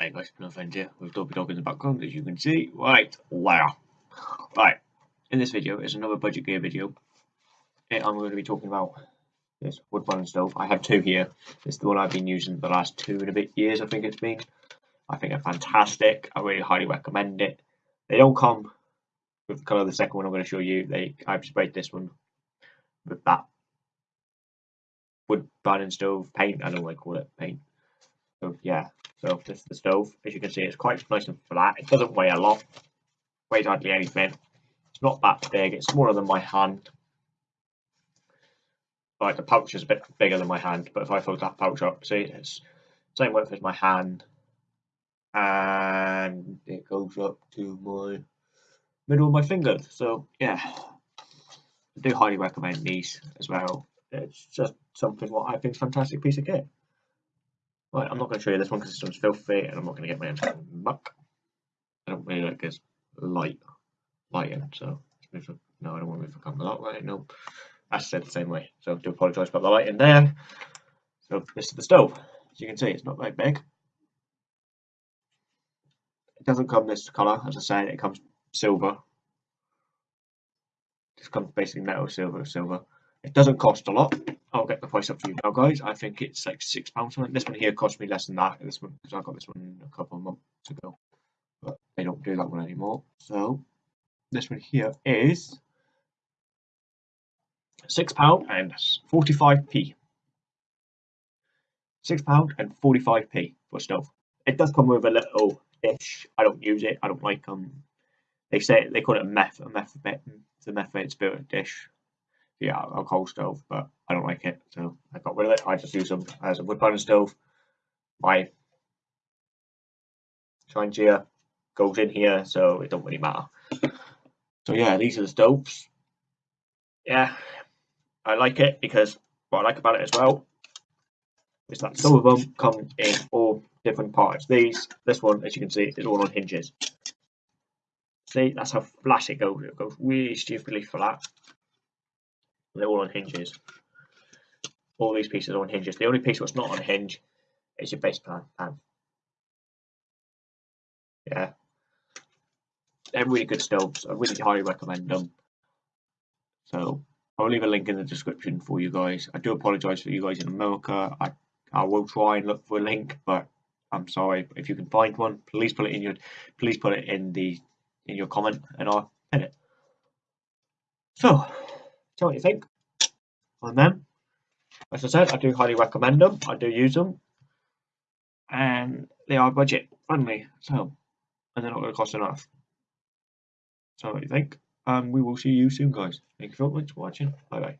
Hey guys, no friends here with Dopey Dog in the background as you can see right wow. Right, in this video is another budget gear video. Eh, I'm going to be talking about this wood burning stove. I have two here. Is the one I've been using the last two and a bit years I think it's been. I think they're fantastic. I really highly recommend it. They don't come with the colour of the second one I'm going to show you. They I've sprayed this one with that wood burning stove paint. I don't know what I call it, paint. So yeah, so this is the stove. As you can see, it's quite nice and flat. It doesn't weigh a lot. Weighs hardly anything. It's not that big. It's smaller than my hand. Like the pouch is a bit bigger than my hand, but if I fold that pouch up, see, it's same width as my hand, and it goes up to my middle of my finger. So yeah, I do highly recommend these as well. It's just something what I think is fantastic piece of kit. Right, I'm not going to show you this one because this one's filthy and I'm not going to get my hands muck. I don't really like this light lighting, so no, I don't want to move the camera that way. No, I said the same way. So I do apologise about the lighting there. So this is the stove. As you can see, it's not very big. It doesn't come this colour, as I said, it comes silver. This comes basically metal, silver, silver. It doesn't cost a lot. I'll get the price up for you now, guys. I think it's like six pounds. This one here cost me less than that. This one because I got this one a couple of months ago, but they don't do that one anymore. So this one here is six pound and forty-five p. Six pound and forty-five p for stove. It does come with a little dish. I don't use it. I don't like um. They say they call it a meth a meth the methylated spirit dish yeah, alcohol stove, but I don't like it, so I got rid of it. I just use them as a wood burning stove. My gear goes in here, so it don't really matter. So yeah, these are the stoves. Yeah, I like it because what I like about it as well is that some of them come in all different parts. These, this one, as you can see, is all on hinges. See, that's how flat it goes. It goes really stupidly flat. They're all on hinges. All these pieces are on hinges. The only piece that's not on a hinge is your base pan. pan. Yeah. They're really good stoves. I really highly recommend them. So I'll leave a link in the description for you guys. I do apologise for you guys in America. I I will try and look for a link, but I'm sorry if you can find one. Please put it in your please put it in the in your comment, and I'll pin it. So Tell me what you think on them. As I said, I do highly recommend them. I do use them. And they are budget friendly. So, and they're not going to cost enough. So what do you think? Um, we will see you soon, guys. Thank you very much for watching. Bye bye.